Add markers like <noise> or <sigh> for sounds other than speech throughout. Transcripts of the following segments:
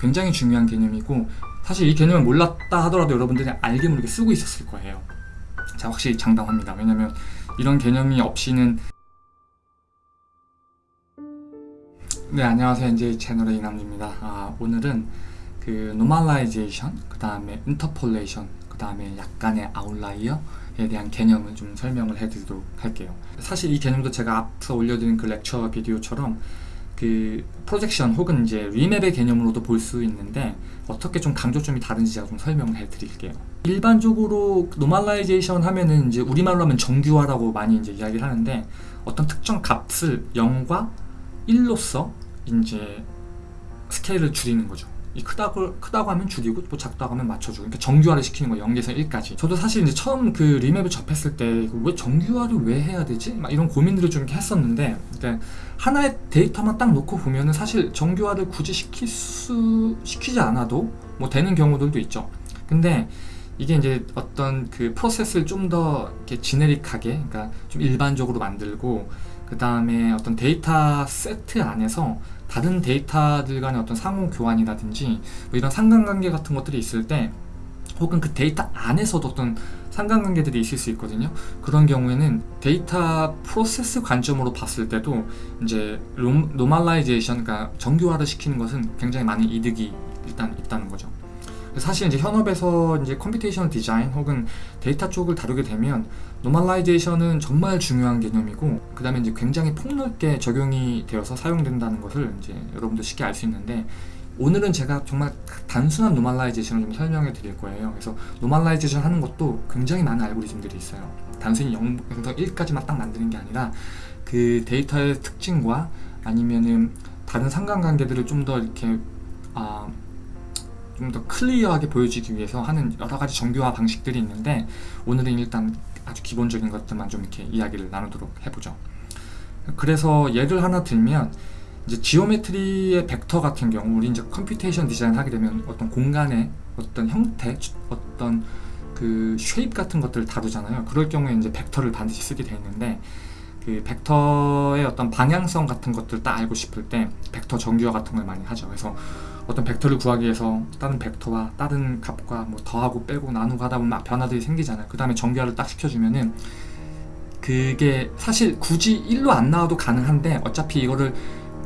굉장히 중요한 개념이고 사실 이 개념을 몰랐다 하더라도 여러분들이 알게 모르게 쓰고 있었을 거예요. 자 확실히 장담합니다. 왜냐면 이런 개념이 없이는 네 안녕하세요. 이제 채널의 이남입니다. 아, 오늘은 그 normalization 그 다음에 interpolation 그 다음에 약간의 아웃라이어 에 대한 개념을 좀 설명을 해드리도록 할게요. 사실 이 개념도 제가 앞서 올려드린 그 lecture video처럼 그 projection 혹은 이제 remap의 개념으로도 볼 수 있는데 어떻게 좀 강조점이 다른지 제가 좀 설명을 해드릴게요 일반적으로 normalization 하면은 이제 우리말로 하면 정규화라고 많이 이제 이야기를 하는데 어떤 특정 값을 0과 1로서 이제 스케일을 줄이는 거죠. 이 크다고, 크다고 하면 줄이고 또 작다고 하면 맞춰주고. 그러니까 정규화를 시키는 거예요. 0에서 1까지. 저도 사실 이제 처음 그 remap을 접했을 때 왜 정규화를 왜 해야 되지? 막 이런 고민들을 좀 했었는데 그러니까 하나의 데이터만 딱 놓고 보면은 사실 정규화를 굳이 시킬 수 시키지 않아도 뭐 되는 경우들도 있죠. 근데 이게 이제 어떤 그 프로세스를 좀 더 이렇게 generic하게 그러니까 좀 일반적으로 만들고 그 다음에 어떤 데이터 세트 안에서 다른 데이터들 간의 어떤 상호 교환이라든지 뭐 이런 상관관계 같은 것들이 있을 때 혹은 그 데이터 안에서도 어떤 상관관계들이 있을 수 있거든요. 그런 경우에는 데이터 프로세스 관점으로 봤을 때도 이제 normalization 그러니까 정규화를 시키는 것은 굉장히 많은 이득이 일단 있다는 거죠. 사실 이제 현업에서 이제 computation design 혹은 데이터 쪽을 다루게 되면 normalization은 정말 중요한 개념이고 그 다음에 이제 굉장히 폭넓게 적용이 되어서 사용된다는 것을 이제 여러분도 쉽게 알 수 있는데 오늘은 제가 정말 단순한 normalization을 좀 설명해 드릴 거예요. 그래서 normalization 하는 것도 굉장히 많은 알고리즘들이 있어요. 단순히 0에서 1까지만 딱 만드는 게 아니라 그 데이터의 특징과 아니면은 다른 상관관계들을 좀 더 이렇게 아, 좀 더 clear하게 보여주기 위해서 하는 여러 가지 정규화 방식들이 있는데 오늘은 일단 아주 기본적인 것들만 좀 이렇게 이야기를 나누도록 해보죠. 그래서 예를 하나 들면 이제 geometry의 벡터 같은 경우 우리 이제 computation design 하게 되면 어떤 공간의 어떤 형태 어떤 그 shape 같은 것들을 다루잖아요. 그럴 경우에 이제 벡터를 반드시 쓰게 돼 있는데 그 벡터의 어떤 방향성 같은 것들 딱 알고 싶을 때 벡터 정규화 같은 걸 많이 하죠. 그래서 어떤 벡터를 구하기 위해서 다른 벡터와 다른 값과 뭐 더하고 빼고 나누고 하다 보면 변화들이 생기잖아요. 그 다음에 정규화를 딱 시켜주면은 그게 사실 굳이 1로 안 나와도 가능한데 어차피 이거를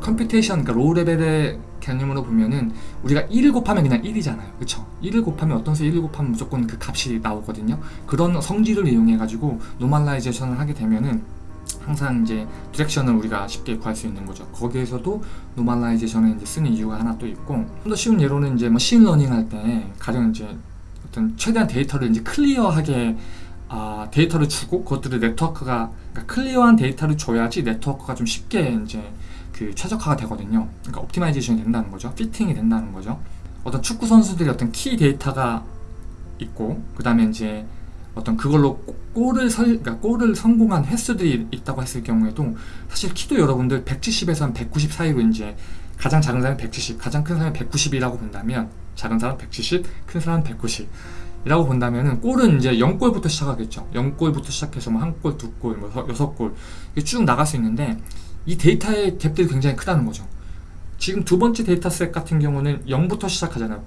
computation 그러니까 low level의 개념으로 보면은 우리가 1을 곱하면 그냥 1이잖아요. 그쵸? 1을 곱하면 어떤 수 1을 곱하면 무조건 그 값이 나오거든요. 그런 성질을 이용해 가지고 normalization을 하게 되면은 항상 이제 direction을 우리가 쉽게 구할 수 있는 거죠. 거기에서도 normalization을 이제 쓰는 이유가 하나 또 있고 좀 더 쉬운 예로는 이제 뭐 learning 할 때 가령 이제 어떤 최대한 데이터를 이제 clear하게 아, 데이터를 주고 그것들을 네트워크가 그러니까 clear한 데이터를 줘야지 네트워크가 좀 쉽게 이제 그 최적화가 되거든요. 그러니까 optimization이 된다는 거죠. fitting이 된다는 거죠. 어떤 축구 선수들이 어떤 키 데이터가 있고 그 다음에 이제 어떤 그걸로 골을 설, 그러니까 골을 성공한 횟수들이 있다고 했을 경우에도 사실 키도 여러분들 170에서 190 사이로 이제 가장 작은 사람이 170, 가장 큰 사람이 190이라고 본다면 작은 사람 170, 큰 사람 190 이라고 본다면은 골은 이제 0골부터 시작하겠죠. 0골부터 시작해서 뭐 한 골, 두 골, 뭐 여섯 골 쭉 나갈 수 있는데 이 데이터의 갭들이 굉장히 크다는 거죠. 지금 두 번째 data set 같은 경우는 0부터 시작하잖아요.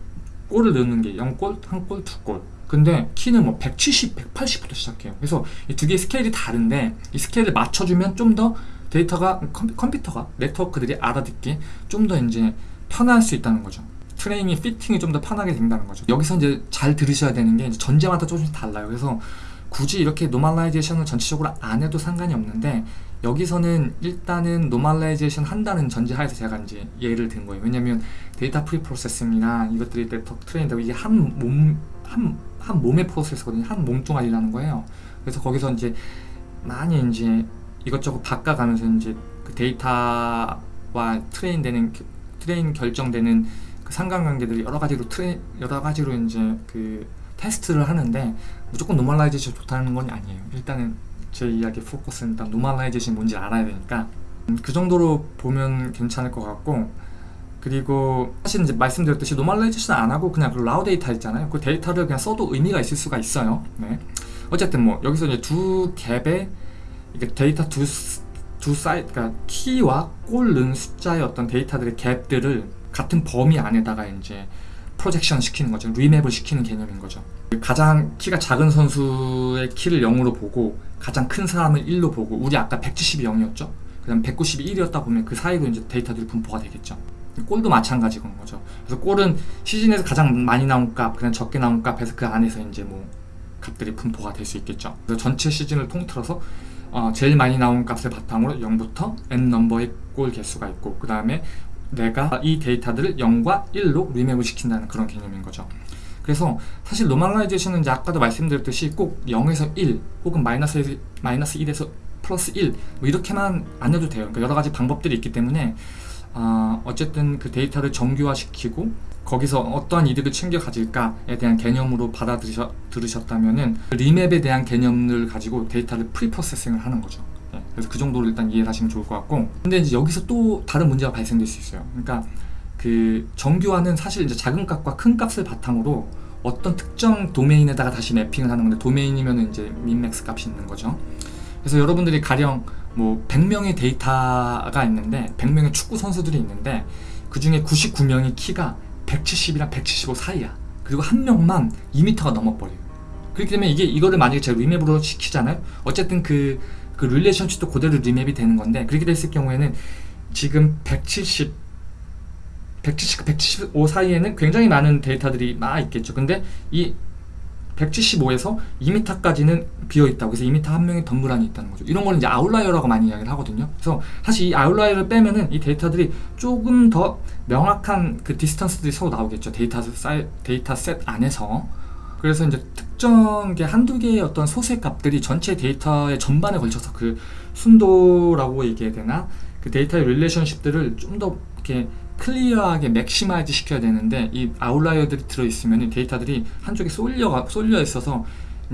골을 넣는 게 0골, 한 골, 두 골. 근데 키는 뭐 170, 180부터 시작해요. 그래서 이 두 개의 스케일이 다른데 이 스케일을 맞춰주면 좀 더 데이터가 컴퓨터가 네트워크들이 알아듣기 좀 더 이제 편할 수 있다는 거죠. 트레이닝, fitting이 좀 더 편하게 된다는 거죠. 여기서 이제 잘 들으셔야 되는 게 전제마다 조금씩 달라요. 그래서 굳이 이렇게 normalization을 전체적으로 안 해도 상관이 없는데 여기서는 일단은 normalization 한다는 전제하에서 제가 이제 예를 든 거예요. 왜냐면 data preprocess입니다. 이것들이 네트워크 train되고 이게 한 몸, 한, 한 몸의 프로세스거든요. 한 몸뚱아리라는 거예요. 그래서 거기서 이제 많이 이제 이것저것 바꿔가면서 이제 그 데이터와 train 되는, train 결정되는 그 상관관계들이 여러 가지로 트레 여러 가지로 이제 그 테스트를 하는데 무조건 normalization 좋다는 건 아니에요. 일단은 제 이야기 포커스는 일단 normalization이 뭔지 알아야 되니까. 음, 그 정도로 보면 괜찮을 것 같고 그리고 사실 이제 말씀드렸듯이 normalization 안 하고 그냥 그 raw data 있잖아요. 그 데이터를 그냥 써도 의미가 있을 수가 있어요. 네. 어쨌든 뭐 여기서 이제 두 갭에 이게 데이터 두, 두 사이 그러니까 키와 골 넣은 숫자의 어떤 데이터들의 갭들을 같은 범위 안에다가 이제 프로젝션 시키는 거죠. 리맵을 시키는 개념인 거죠. 가장 키가 작은 선수의 키를 0으로 보고 가장 큰 사람을 1로 보고 우리 아까 170이 0이었죠. 그 다음 190이 1이었다 보면 그 사이로 이제 데이터들이 분포가 되겠죠. 골도 마찬가지인 거죠. 그래서 골은 시즌에서 가장 많이 나온 값, 그냥 적게 나온 값에서 그 안에서 이제 뭐 값들이 분포가 될 수 있겠죠. 그래서 전체 시즌을 통틀어서 어, 제일 많이 나온 값을 바탕으로 0부터 n 넘버의 골 개수가 있고 그 다음에 내가 이 데이터들을 0과 1로 remap을 시킨다는 그런 개념인 거죠. 그래서 사실 normalization은 이제 아까도 말씀드렸듯이 꼭 0에서 1 혹은 마이너스, 마이너스 1에서 플러스 1 뭐 이렇게만 안 해도 돼요. 그러니까 여러 가지 방법들이 있기 때문에 어, 어쨌든 그 데이터를 정교화시키고 거기서 어떠한 이득을 챙겨 가질까에 대한 개념으로 받아들으셨다면은 remap에 대한 개념을 가지고 데이터를 preprocessing을 하는 거죠. 네, 그래서 그 정도로 일단 이해를 하시면 좋을 것 같고 근데 이제 여기서 또 다른 문제가 발생될 수 있어요. 그러니까 그 정교화는 사실 이제 작은 값과 큰 값을 바탕으로 어떤 특정 도메인에다가 다시 매핑을 하는 건데 도메인이면 이제 민맥스 값이 있는 거죠. 그래서 여러분들이 가령 뭐 100명의 데이터가 있는데 100명의 축구 선수들이 있는데 그 중에 99명이 키가 170이랑 175 사이야. 그리고 한 명만 2m가 넘어버려요. 그렇기 때문에 이게 이거를 만약에 제가 remap으로 시키잖아요. 어쨌든 그, 그 relationship도 그대로 remap이 되는 건데 그렇게 됐을 경우에는 지금 170 170, 175 사이에는 굉장히 많은 데이터들이 막 있겠죠. 근데 이 175에서 2m까지는 비어 있다고. 그래서 2m 한 명이 덩그러니 있다는 거죠. 이런 거는 이제 outlier라고 많이 이야기를 하거든요. 그래서 사실 이 아웃라이어를 빼면은 이 데이터들이 조금 더 명확한 그 distance들이 서로 나오겠죠. 데이터 사이, data set 안에서. 그래서 이제 특정 게 한두 개의 어떤 소수의 값들이 전체 데이터의 전반에 걸쳐서 그 순도라고 얘기해야 되나? 그 데이터의 relationship들을 좀 더 이렇게 clear하게 maximize 시켜야 되는데 이 outlier들이 들어있으면 데이터들이 한쪽에 쏠려, 쏠려 있어서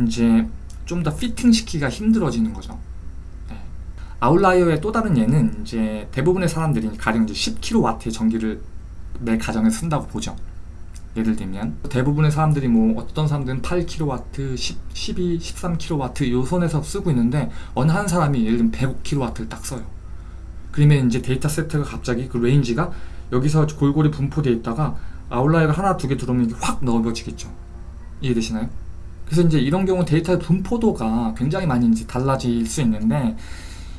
이제 좀 더 피팅 시키기가 힘들어지는 거죠. 네. 아웃라이어의 또 다른 예는 이제 대부분의 사람들이 가령 이제 10kW의 전기를 매 가정에 쓴다고 보죠. 예를 들면 대부분의 사람들이 뭐 어떤 사람들은 8kW, 10, 12, 13kW 요 선에서 쓰고 있는데 어느 한 사람이 예를 들면 105kW를 딱 써요. 그러면 이제 데이터 세트가 갑자기 그 range가 여기서 골고루 분포되어 있다가 outlier가 하나 두 개 들어오면 확 넓어지겠죠. 이해되시나요? 그래서 이제 이런 경우 데이터의 분포도가 굉장히 많이 이제 달라질 수 있는데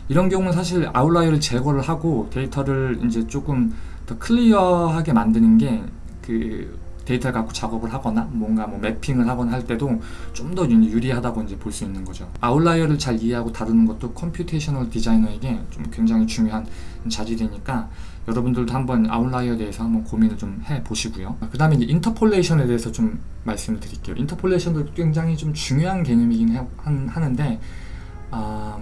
이런 경우는 사실 아웃라이어를 제거를 하고 데이터를 이제 조금 더 clear하게 만드는 게 그 데이터를 갖고 작업을 하거나 뭔가 뭐 mapping을 하거나 할 때도 좀 더 유리하다고 이제 볼 수 있는 거죠. 아웃라이어를 잘 이해하고 다루는 것도 computational designer에게 좀 굉장히 중요한 자질이니까 여러분들도 한번 아웃라이어에 대해서 한번 고민을 좀 해보시고요. 그 다음에 이제 interpolation에 대해서 좀 말씀을 드릴게요. interpolation도 굉장히 좀 중요한 개념이긴 해, 한, 하는데 어,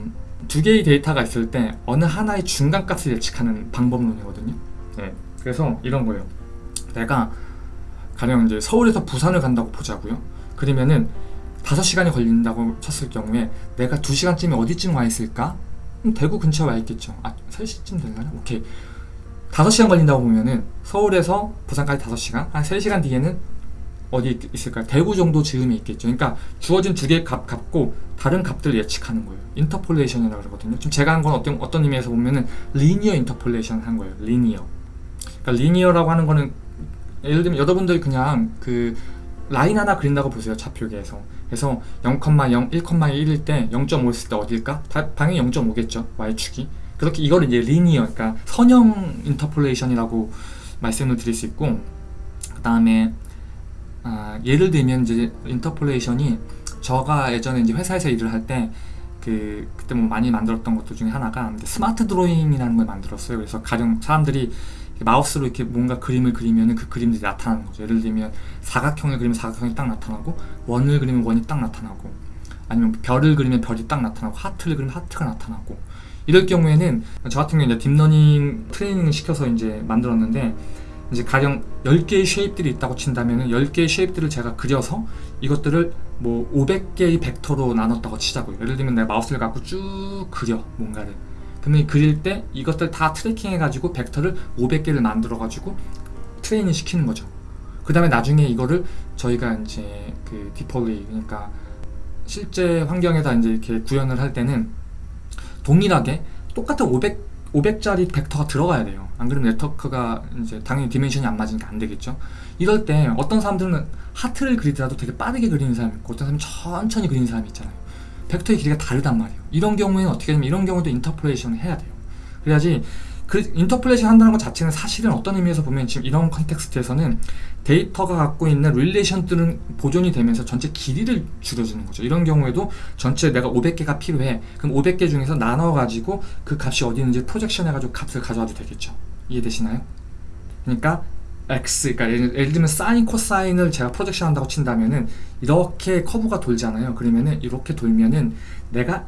두 개의 데이터가 있을 때 어느 하나의 중간값을 예측하는 방법론이거든요. 네. 그래서 이런 거예요. 내가 가령 이제 서울에서 부산을 간다고 보자고요. 그러면은 5시간이 걸린다고 쳤을 경우에 내가 2시간쯤에 어디쯤 와 있을까? 대구 근처에 와 있겠죠. 아, 3시쯤 되려나? 오케이. 5시간 걸린다고 보면은 서울에서 부산까지 5시간, 한 3시간 뒤에는 어디 있을까요? 대구 정도 즈음에 있겠죠. 그러니까 주어진 두 개의 값 갖고 다른 값들을 예측하는 거예요. interpolation이라고 그러거든요. 좀 제가 한 건 어떤, 어떤 의미에서 보면은 linear interpolation 한 거예요. linear. 그러니까 linear라고 하는 거는 예를 들면 여러분들 그냥 그 라인 하나 그린다고 보세요. 좌표계에서. 그래서 0,0, 1,1일 때 0.5였을 때 어딜까? 당연히 0.5겠죠. y축이. 그렇게 이거를 이제 linear, 그러니까 선형 interpolation이라고 말씀을 드릴 수 있고 그 다음에 아, 예를 들면 이제 interpolation이 저가 예전에 이제 회사에서 일을 할 때 그 그때 뭐 많이 만들었던 것들 중에 하나가 smart drawing이라는 걸 만들었어요. 그래서 가령 사람들이 마우스로 이렇게 뭔가 그림을 그리면 그 그림들이 나타나는 거죠. 예를 들면 사각형을 그리면 사각형이 딱 나타나고 원을 그리면 원이 딱 나타나고 아니면 별을 그리면 별이 딱 나타나고 하트를 그리면 하트가 나타나고 이럴 경우에는 저 같은 경우에 deep learning training을 시켜서 이제 만들었는데 이제 가령 10개의 shape들이 있다고 친다면 10개의 shape들을 제가 그려서 이것들을 뭐 500개의 벡터로 나눴다고 치자고요. 예를 들면 내가 마우스를 갖고 쭉 그려 뭔가를 그러면 그릴 때 이것들 다 tracking 해 가지고 벡터를 500개를 만들어 가지고 트레이닝 시키는 거죠. 그 다음에 나중에 이거를 저희가 이제 그 deploy 그러니까 실제 환경에다 이제 이렇게 구현을 할 때는 동일하게 똑같은 500 500짜리 벡터가 들어가야 돼요. 안 그러면 네트워크가 이제 당연히 dimension이 안 맞으니까 안 되겠죠. 이럴 때 어떤 사람들은 하트를 그리더라도 되게 빠르게 그리는 사람이 있고 어떤 사람은 천천히 그리는 사람이 있잖아요. 벡터의 길이가 다르단 말이에요. 이런 경우에는 어떻게 되면 이런 경우도 interpolation을 해야 돼요. 그래야지 그 interpolation 한다는 것 자체는 사실은 어떤 의미에서 보면 지금 이런 context에서는 데이터가 갖고 있는 relation들은 보존이 되면서 전체 길이를 줄여주는 거죠. 이런 경우에도 전체 내가 500개가 필요해. 그럼 500개 중에서 나눠가지고 그 값이 어디 있는지 projection 해가지고 값을 가져와도 되겠죠. 이해되시나요? 그러니까 x, 그러니까 예를, 예를 들면 사인, 코사인을 제가 projection 한다고 친다면은 이렇게 커브가 돌잖아요. 그러면은 이렇게 돌면은 내가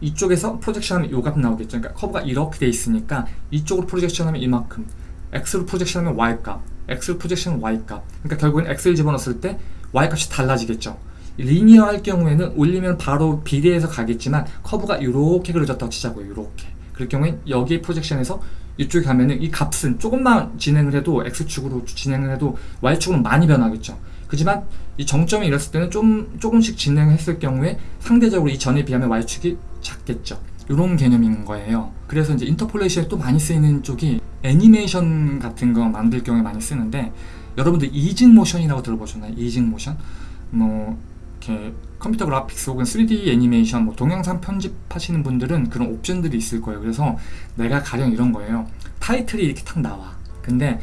이쪽에서 projection하면 요값 나오겠죠. 그러니까 커브가 이렇게 돼 있으니까 이쪽으로 projection하면 이만큼, x로 프로젝션하면 y 값, x로 프로젝션하면 y 값. 그러니까 결국엔 x를 집어넣었을 때 y 값이 달라지겠죠. linear 할 경우에는 올리면 바로 비례해서 가겠지만 커브가 이렇게 그려졌다고 치자고요. 이렇게. 그럴 경우엔 여기 프로젝션에서 이쪽에 가면은 이 값은 조금만 진행을 해도 x축으로 진행을 해도 y축으로 많이 변하겠죠. 그지만 이 정점이 이랬을 때는 좀 조금씩 진행했을 경우에 상대적으로 이 전에 비하면 y축이 작겠죠. 이런 개념인 거예요. 그래서 이제 인터폴레이션에 또 많이 쓰이는 쪽이 애니메이션 같은 거 만들 경우에 많이 쓰는데 여러분들 이징 모션이라고 들어보셨나요? 이징 모션? 뭐 이렇게 컴퓨터 그래픽스 혹은 3D 애니메이션, 뭐 동영상 편집하시는 분들은 그런 옵션들이 있을 거예요. 그래서 내가 가령 이런 거예요. 타이틀이 이렇게 탁 나와. 근데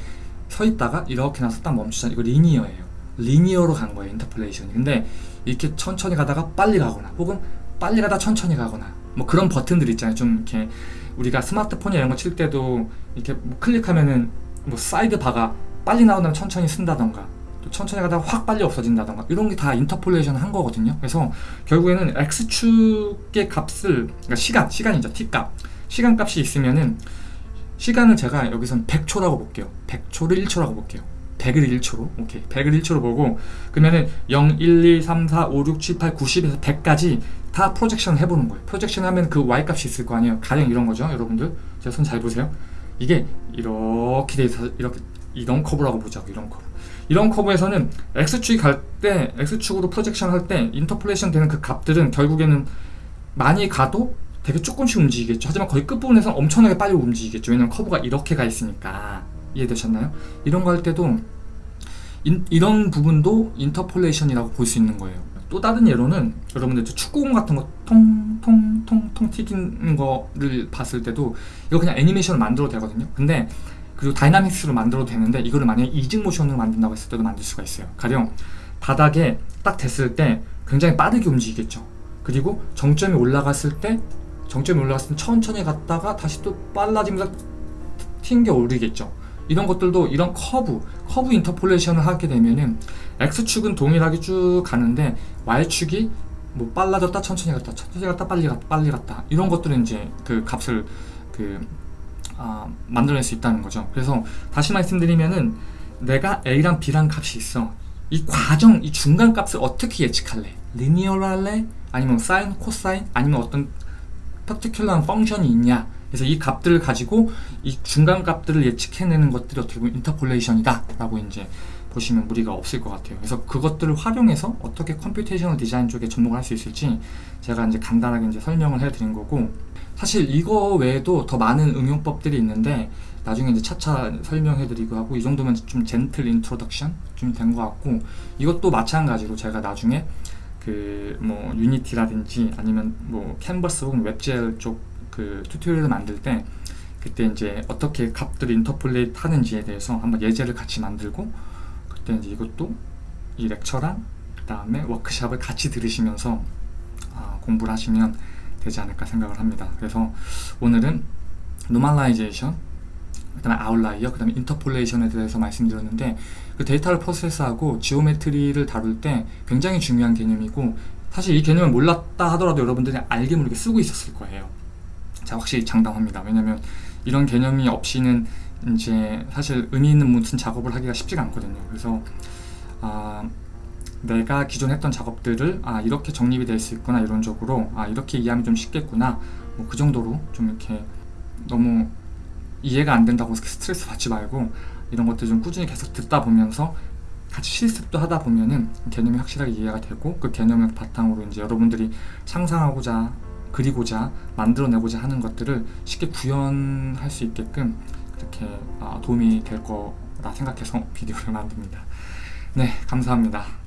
서 있다가 이렇게 나서 딱 멈추잖아. 이거 linear예요. linear로 간 거예요. interpolation이. 근데 이렇게 천천히 가다가 빨리 가거나 혹은 빨리 가다 천천히 가거나 뭐 그런 버튼들 있잖아요. 좀 이렇게 우리가 스마트폰 이런 거 칠 때도 이렇게 뭐 클릭하면은 뭐 side bar가 빨리 나온다면 천천히 쓴다던가 또 천천히 가다가 확 빨리 없어진다던가 이런 게 다 인터폴레이션 한 거거든요. 그래서 결국에는 x축의 값을 그러니까 시간, 시간이죠. t값. 시간 값이 있으면은 시간을 제가 여기선 100초라고 볼게요. 100초를 1초라고 볼게요. 100을 1초로 오케이 100을 1초로 보고 그러면은 0, 1, 2, 3, 4, 5, 6, 7, 8, 90에서 100까지 다 프로젝션 해보는 거예요 프로젝션 하면 그 y값이 있을 거 아니에요 가령 이런 거죠 여러분들 제 손 잘 보세요 이게 이렇게 돼 있어서 이렇게 이런 커브라고 보자고 이런 커브 이런 커브에서는 x축이 갈 때 x축으로 projection 할 때 interpolation 되는 그 값들은 결국에는 많이 가도 되게 조금씩 움직이겠죠 하지만 거의 끝부분에서 엄청나게 빨리 움직이겠죠 왜냐면 커브가 이렇게 가 있으니까 이해되셨나요? 이런 거 할 때도 인, 이런 부분도 interpolation이라고 볼 수 있는 거예요. 또 다른 예로는 여러분들 축구공 같은 거 통통통통 튀기는 거를 봤을 때도 이거 그냥 애니메이션을 만들어도 되거든요. 근데 그리고 dynamics로 만들어도 되는데 이거를 만약에 easing motion으로 만든다고 했을 때도 만들 수가 있어요. 가령 바닥에 딱 됐을 때 굉장히 빠르게 움직이겠죠. 그리고 정점이 올라갔을 때 정점이 올라갔을 때 천천히 갔다가 다시 또 빨라지면서 튕겨 오르겠죠. 이런 것들도 이런 커브, 커브 interpolation을 하게 되면은 X축은 동일하게 쭉 가는데 Y축이 뭐 빨라졌다 천천히 갔다 천천히 갔다 빨리 갔다 빨리 갔다 이런 것들은 이제 그 값을 그 아, 만들어낼 수 있다는 거죠 그래서 다시 말씀드리면은 내가 A랑 B란 값이 있어 이 과정, 이 중간 값을 어떻게 예측할래? linear로 할래? 아니면 사인, 코사인? 아니면 어떤 particular한 function이 있냐 그래서 이 값들을 가지고 이 중간 값들을 예측해내는 것들이 어떻게 보면 interpolation이다 라고 이제 보시면 무리가 없을 것 같아요 그래서 그것들을 활용해서 어떻게 computational 디자인 쪽에 접목을 할 수 있을지 제가 이제 간단하게 이제 설명을 해드린 거고 사실 이거 외에도 더 많은 응용법들이 있는데 나중에 이제 차차 설명해드리고 하고 이 정도면 좀 gentle introduction 좀 된 것 같고 이것도 마찬가지로 제가 나중에 그 뭐 Unity라든지 아니면 뭐 캔버스 혹은 WebGL 쪽 그 tutorial을 만들 때 그때 이제 어떻게 값들을 interpolate 하는지에 대해서 한번 예제를 같이 만들고 그때 이제 이것도 이 lecture랑 그 다음에 워크샵을 같이 들으시면서 아, 공부를 하시면 되지 않을까 생각을 합니다 그래서 오늘은 normalization 그 다음에 outlier, 그 다음에 interpolation에 대해서 말씀드렸는데 그 데이터를 process하고 geometry를 다룰 때 굉장히 중요한 개념이고 사실 이 개념을 몰랐다 하더라도 여러분들이 알게 모르게 쓰고 있었을 거예요 자, 확실히 장담합니다. 왜냐면 이런 개념이 없이는 이제 사실 의미 있는 무슨 작업을 하기가 쉽지가 않거든요. 그래서 아, 내가 기존 했던 작업들을 아 이렇게 정립이 될 수 있구나 이론적으로 아 이렇게 이해하면 좀 쉽겠구나 뭐 그 정도로 좀 이렇게 너무 이해가 안 된다고 스트레스 받지 말고 이런 것들 좀 꾸준히 계속 듣다 보면서 같이 실습도 하다 보면은 개념이 확실하게 이해가 되고 그 개념을 바탕으로 이제 여러분들이 상상하고자 그리고자 만들어내고자 하는 것들을 쉽게 구현할 수 있게끔 그렇게 아, 도움이 될 거라 생각해서 <laughs> 비디오를 만듭니다. 네, 감사합니다.